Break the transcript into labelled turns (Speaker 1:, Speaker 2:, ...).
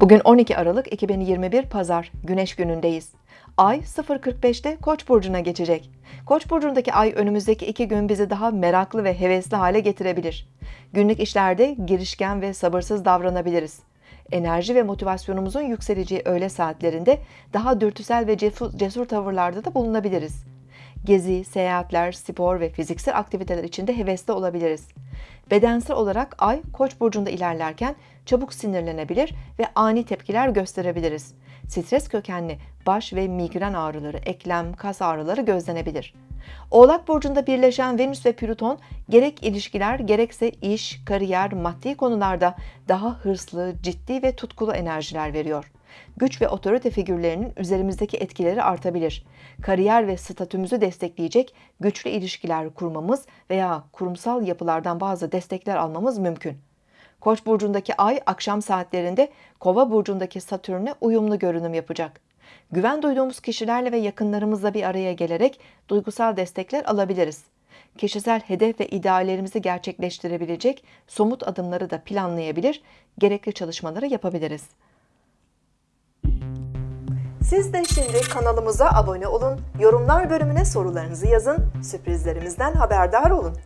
Speaker 1: Bugün 12 Aralık 2021 Pazar, Güneş günündeyiz. Ay 0.45'te Koç burcuna geçecek. Koç burcundaki ay önümüzdeki iki gün bizi daha meraklı ve hevesli hale getirebilir. Günlük işlerde girişken ve sabırsız davranabiliriz. Enerji ve motivasyonumuzun yükseleceği öğle saatlerinde daha dürtüsel ve cesur, cesur tavırlarda da bulunabiliriz. Gezi, seyahatler, spor ve fiziksel aktiviteler içinde hevesli olabiliriz. Bedensel olarak ay Koç burcunda ilerlerken çabuk sinirlenebilir ve ani tepkiler gösterebiliriz. Stres kökenli baş ve migren ağrıları, eklem, kas ağrıları gözlenebilir. Oğlak burcunda birleşen Venüs ve Plüton gerek ilişkiler gerekse iş, kariyer, maddi konularda daha hırslı, ciddi ve tutkulu enerjiler veriyor. Güç ve otorite figürlerinin üzerimizdeki etkileri artabilir. Kariyer ve statümüzü destekleyecek güçlü ilişkiler kurmamız veya kurumsal yapılardan bazı destekler almamız mümkün. Koç burcundaki ay akşam saatlerinde Kova burcundaki Satürn'e uyumlu görünüm yapacak. Güven duyduğumuz kişilerle ve yakınlarımızla bir araya gelerek duygusal destekler alabiliriz. Kişisel hedef ve ideallerimizi gerçekleştirebilecek somut adımları da planlayabilir, gerekli çalışmaları yapabiliriz. Siz de şimdi kanalımıza abone olun, yorumlar bölümüne sorularınızı yazın, sürprizlerimizden haberdar olun.